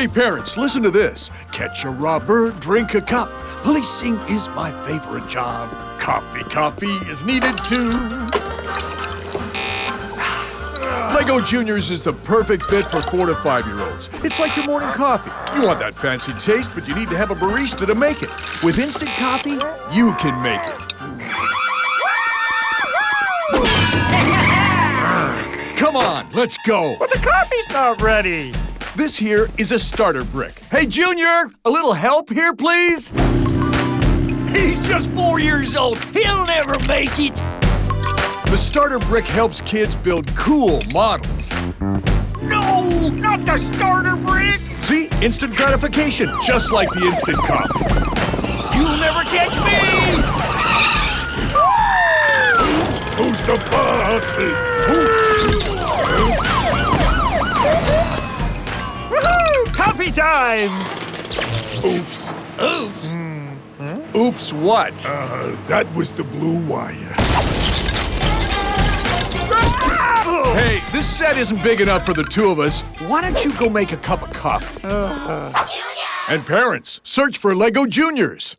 Hey, parents, listen to this. Catch a robber, drink a cup. Policing is my favorite job. Coffee, coffee is needed too. Lego Juniors is the perfect fit for four to five year olds. It's like your morning coffee. You want that fancy taste, but you need to have a barista to make it. With instant coffee, you can make it. Come on, let's go. But the coffee's not ready. This here is a starter brick. Hey, Junior, a little help here, please? He's just four years old. He'll never make it. The starter brick helps kids build cool models. No, not the starter brick. See? Instant gratification, just like the instant coffee. You'll never catch me. Who's the boss? Woohoo! Coffee time! Oops. Oops. Oops, what? Uh, that was the blue wire. Hey, this set isn't big enough for the two of us. Why don't you go make a cup of coffee? And parents, search for Lego Juniors.